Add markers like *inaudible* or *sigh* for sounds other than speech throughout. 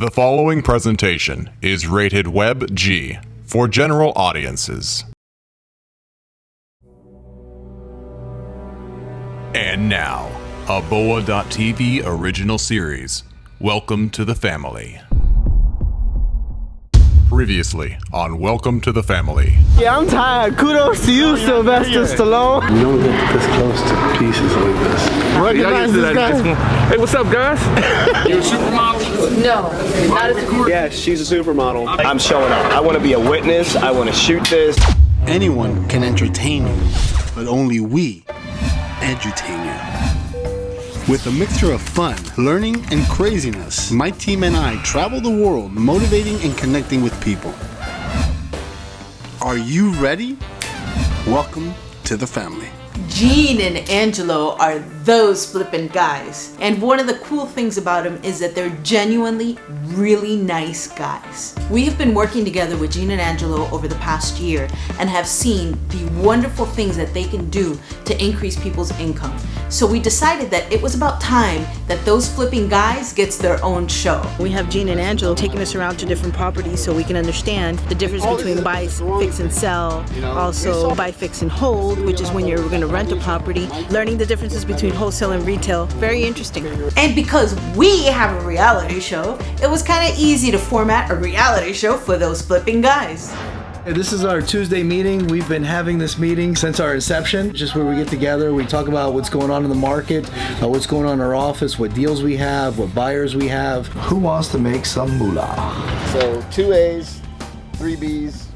The following presentation is rated Web G for general audiences. And now, a Boa.tv original series. Welcome to the family. Previously on Welcome to the Family. Yeah, I'm tired. Kudos to you, Sylvester Stallone. You don't get this close to pieces like this. Recognize this guy? Hey, what's up, guys? *laughs* No, not as a cool. Yeah, she's a supermodel. I'm showing up. I want to be a witness. I want to shoot this. Anyone can entertain you, but only we edutain you. With a mixture of fun, learning, and craziness, my team and I travel the world motivating and connecting with people. Are you ready? Welcome to the family. Gene and Angelo are those flippin' guys. And one of the cool things about them is that they're genuinely really nice guys. We have been working together with Gene and Angelo over the past year and have seen the wonderful things that they can do to increase people's income. So we decided that it was about time that those flipping guys gets their own show. We have Gene and Angelo taking us around to different properties so we can understand the difference between buy, fix, and sell. Also, buy, fix, and hold, which is when you're going to rent a property. Learning the differences between wholesale and retail. Very interesting. And because we have a reality show, it was kind of easy to format a reality show for those flipping guys. This is our Tuesday meeting. We've been having this meeting since our inception, just where we get together, we talk about what's going on in the market, uh, what's going on in our office, what deals we have, what buyers we have. Who wants to make some moolah? So two A's, three B's,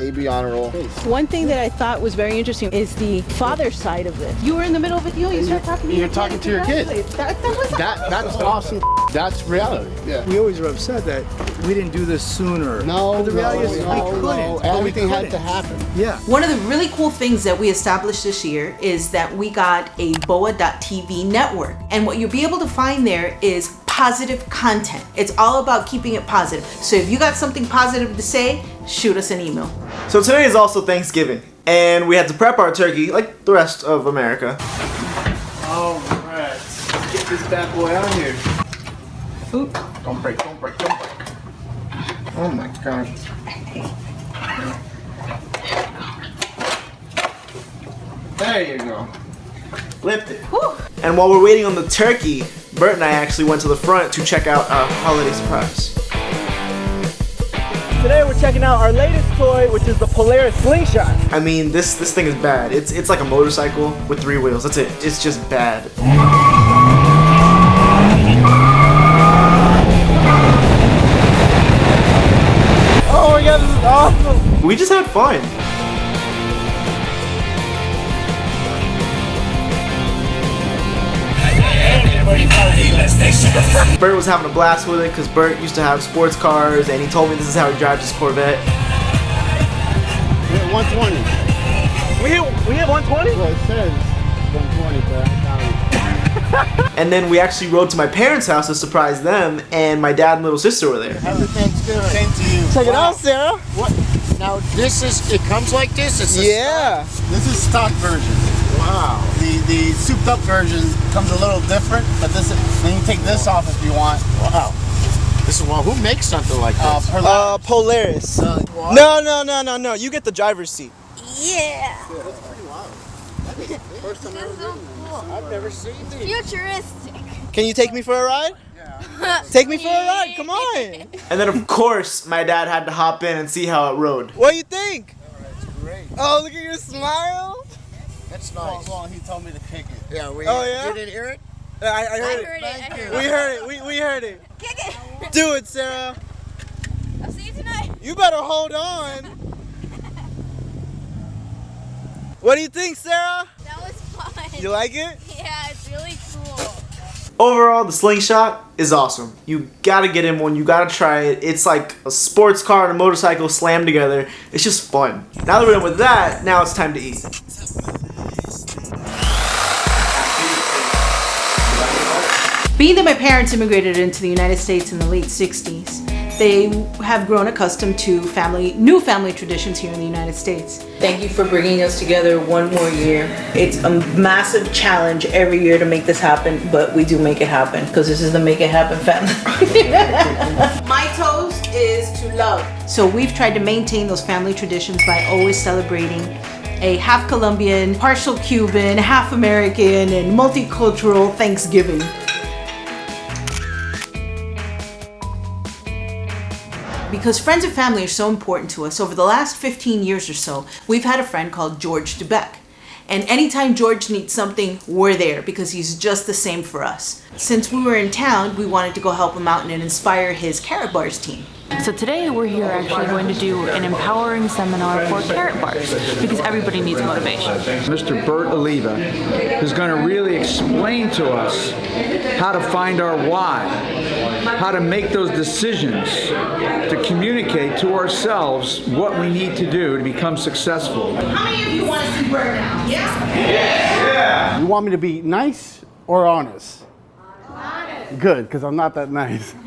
A B honor roll. One thing that I thought was very interesting is the father side of this. You were in the middle of it, you, know, you start talking to You're your talking kid, to your kid. That, that was That that's awesome. That's reality. Yeah. We always were upset that we didn't do this sooner. No, But the reality no, is we no, couldn't. no. but we Everything had couldn't. to happen. Yeah. One of the really cool things that we established this year is that we got a BOA.TV network. And what you'll be able to find there is positive content. It's all about keeping it positive. So if you got something positive to say, shoot us an email. So today is also Thanksgiving, and we had to prep our turkey like the rest of America. Alright, let's get this bad boy out here. Oop. Don't break, don't break, don't break. Oh my gosh. There you go. Flipped it. And while we're waiting on the turkey, Bert and I actually went to the front to check out our holiday surprise. Today we're checking out our latest toy, which is the Polaris Slingshot. I mean, this this thing is bad. It's it's like a motorcycle with three wheels. That's it. It's just bad. Oh my god, this is awesome! We just had fun. *laughs* Bert was having a blast with it because Bert used to have sports cars and he told me this is how he drives his Corvette. We hit 120. We hit, we hit 120? Well, it says 120, but I counted. *laughs* And then we actually rode to my parents' house to surprise them and my dad and little sister were there. Happy Thanksgiving. Same to you. Check it out, Sarah. What? Now this is, it comes like this? This is Yeah. This is stock version. Wow. The the souped up version comes a little different, but this is, then you take this off if you want. Wow. This is well, who makes something like this? Uh, Polaris. what? No, no, no, no, no. You get the driver's seat. Yeah. That's pretty wild. *laughs* First time ever ridden this. I've never seen these. Futuristic. Can you take me for a ride? Yeah. Take me for a ride. Come *laughs* on. And then of course my dad had to hop in and see how it rode. What do you think? Great. Oh, look at your smile. That's nice. Well, he told me to kick it. Yeah, we, Oh, yeah? you didn't hear it? I, I heard, heard it. it, I Thank heard you. We heard it. We, we heard it. Kick it. Do it, Sarah. I'll see you tonight. You better hold on. *laughs* What do you think, Sarah? That was fun. You like it? Yeah, it's really cool. Overall, the slingshot is awesome. You gotta get in one, you gotta try it. It's like a sports car and a motorcycle slammed together. It's just fun. Now that we're done with that, now it's time to eat. Being that my parents immigrated into the United States in the late 60s, they have grown accustomed to family, new family traditions here in the United States. Thank you for bringing us together one more year. It's a massive challenge every year to make this happen, but we do make it happen because this is the Make It Happen family. *laughs* my toast is to love. So we've tried to maintain those family traditions by always celebrating a half Colombian, partial Cuban, half American, and multicultural Thanksgiving. Because friends and family are so important to us, over the last 15 years or so, we've had a friend called George DeBeck. And anytime George needs something, we're there because he's just the same for us. Since we were in town, we wanted to go help him out and inspire his Karatbars team. So today we're here actually going to do an empowering seminar for Karatbars because everybody needs motivation. Mr. Bert Oliva is going to really explain to us how to find our why, how to make those decisions, to communicate to ourselves what we need to do to become successful. How many of you want to see Bert now? Yeah? You want me to be nice or honest? Good, because I'm not that nice. *laughs*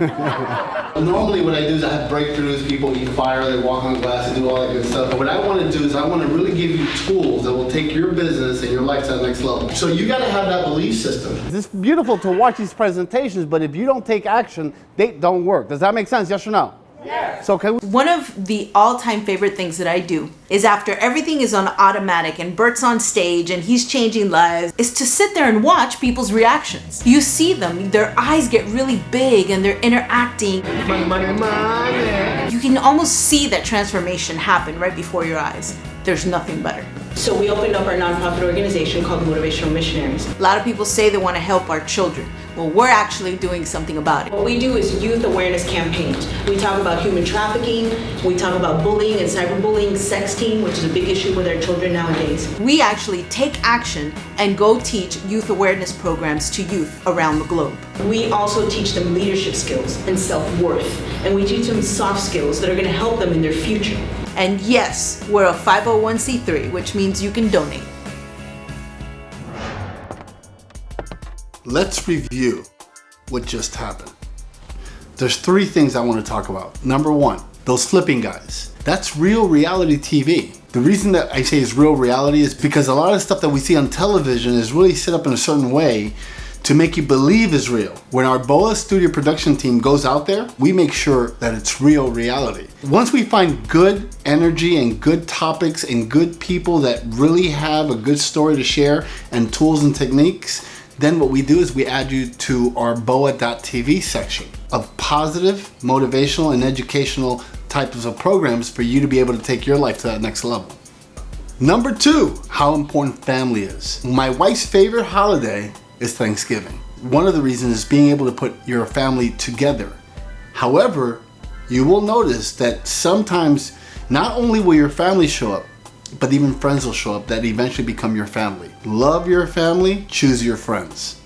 Normally what I do is I have breakthroughs, people eat fire, they walk on glass, and do all that good stuff. But what I want to do is I want to really give you tools that will take your business and your life to the next level. So you got to have that belief system. it's beautiful to watch these presentations, but if you don't take action, they don't work. Does that make sense? Yes or no? Yes. So can we One of the all-time favorite things that I do is after everything is on automatic and Bert's on stage and he's changing lives is to sit there and watch people's reactions. You see them, their eyes get really big and they're interacting. Money, money, money. You can almost see that transformation happen right before your eyes. There's nothing better. So we opened up our nonprofit organization called Motivational Missionaries. A lot of people say they want to help our children. Well, we're actually doing something about it. What we do is youth awareness campaigns. We talk about human trafficking, we talk about bullying and cyberbullying, sexting, which is a big issue with our children nowadays. We actually take action and go teach youth awareness programs to youth around the globe. We also teach them leadership skills and self-worth, and we teach them soft skills that are going to help them in their future. And yes, we're a 501c3, which means you can donate. Let's review what just happened. There's three things I want to talk about. Number one, those flipping guys. That's real reality TV. The reason that I say it's real reality is because a lot of stuff that we see on television is really set up in a certain way to make you believe is real. When our BOA Studio production team goes out there, we make sure that it's real reality. Once we find good energy and good topics and good people that really have a good story to share and tools and techniques, then what we do is we add you to our boa.tv section of positive, motivational, and educational types of programs for you to be able to take your life to that next level. Number two, how important family is. My wife's favorite holiday is Thanksgiving. One of the reasons is being able to put your family together. However, you will notice that sometimes not only will your family show up, but even friends will show up that eventually become your family. Love your family, choose your friends.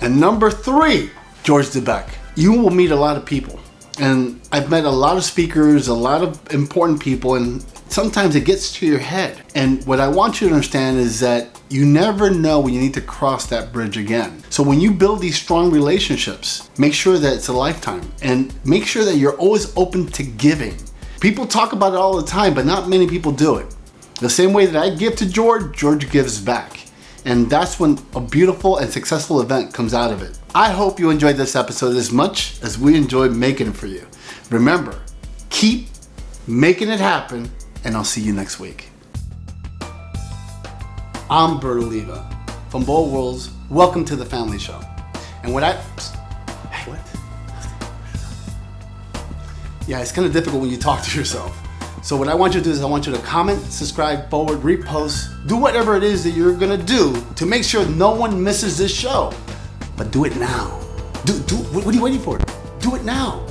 And number three, George DeBeck. You will meet a lot of people. And I've met a lot of speakers, a lot of important people, and sometimes it gets to your head. And what I want you to understand is that you never know when you need to cross that bridge again. So when you build these strong relationships, make sure that it's a lifetime and make sure that you're always open to giving. People talk about it all the time, but not many people do it. The same way that I give to George, George gives back. And that's when a beautiful and successful event comes out of it. I hope you enjoyed this episode as much as we enjoyed making it for you. Remember, keep making it happen, and I'll see you next week. I'm Bert Oliva from Bold Worlds. Welcome to the Family Show. And what I. What? Yeah, it's kind of difficult when you talk to yourself. So what I want you to do is I want you to comment, subscribe, forward, repost, do whatever it is that you're gonna do to make sure no one misses this show. But do it now. Do, do, what are you waiting for? Do it now.